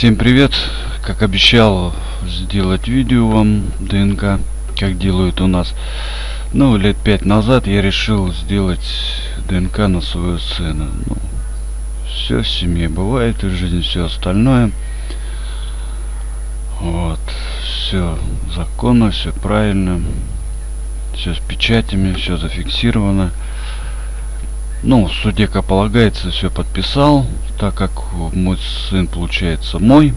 Всем привет! Как обещал сделать видео вам ДНК, как делают у нас. Ну, лет пять назад я решил сделать ДНК на свою сына. Ну, все в семье бывает, и в жизни все остальное. Вот. Все законно, все правильно. Все с печатями, все зафиксировано. Ну, в суде, как полагается, все подписал, так как мой сын, получается, мой.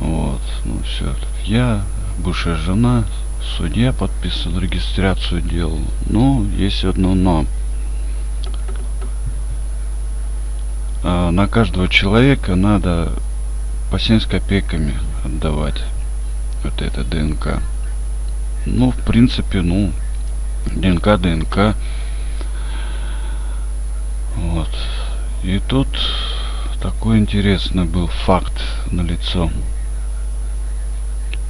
Вот, ну все. Я, бывшая жена, судья подписал, регистрацию делал. Ну, есть одно но. А на каждого человека надо по 70 копейками отдавать вот это ДНК. Ну, в принципе, ну, ДНК, ДНК. Вот. И тут такой интересный был факт на лицо.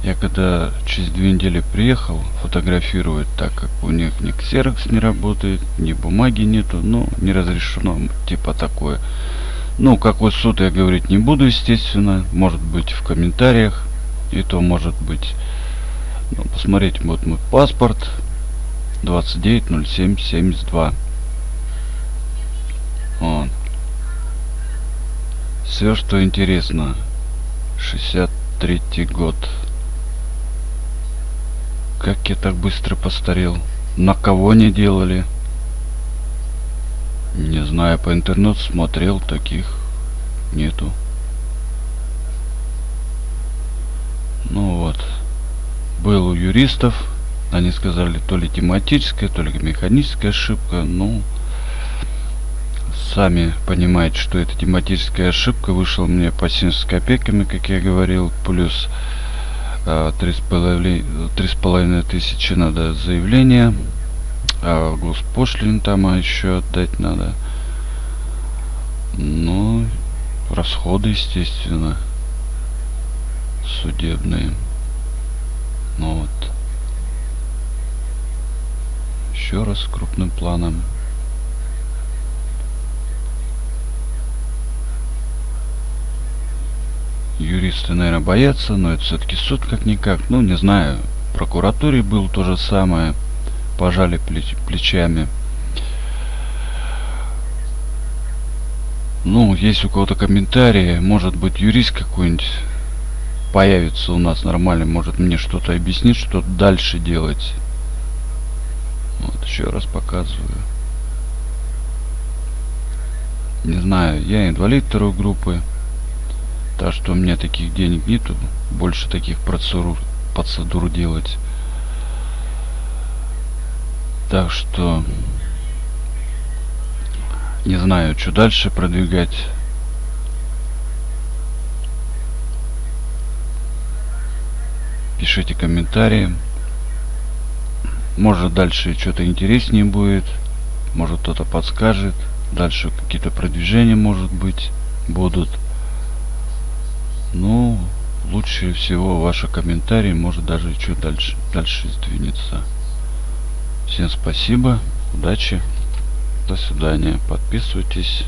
Я когда через две недели приехал фотографировать, так как у них ни ксерокс не работает, ни бумаги нету, ну, не разрешено, типа такое. Ну, какой суд я говорить не буду, естественно. Может быть в комментариях. И то может быть... Ну, посмотрите, вот мой паспорт. 290772. Вот. Все, что интересно. 63 год. Как я так быстро постарел? На кого не делали? Не знаю, по интернету смотрел, таких нету. Ну вот. Был у юристов. Они сказали, то ли тематическая, то ли механическая ошибка. Ну, сами понимаете, что это тематическая ошибка. Вышел мне по 70 копейками, как я говорил, плюс а, три с половиной тысячи надо заявление. А госпошлин там еще отдать надо. Ну, расходы, естественно, судебные. Ну вот. Еще раз крупным планом. Юристы, наверное, боятся, но это все-таки суд как-никак. Ну, не знаю, в прокуратуре было то же самое. Пожали плеч плечами. Ну, есть у кого-то комментарии, может быть, юрист какой-нибудь появится у нас нормальный, может мне что-то объяснить, что дальше делать. Вот, еще раз показываю. Не знаю, я инвалид второй группы. Так что у меня таких денег нету. Больше таких процедур, процедур делать. Так что... Не знаю, что дальше продвигать. Пишите комментарии. Может дальше что-то интереснее будет. Может кто-то подскажет. Дальше какие-то продвижения может быть будут. Ну, лучше всего ваши комментарии, может даже чуть дальше, дальше сдвинется. Всем спасибо, удачи, до свидания, подписывайтесь.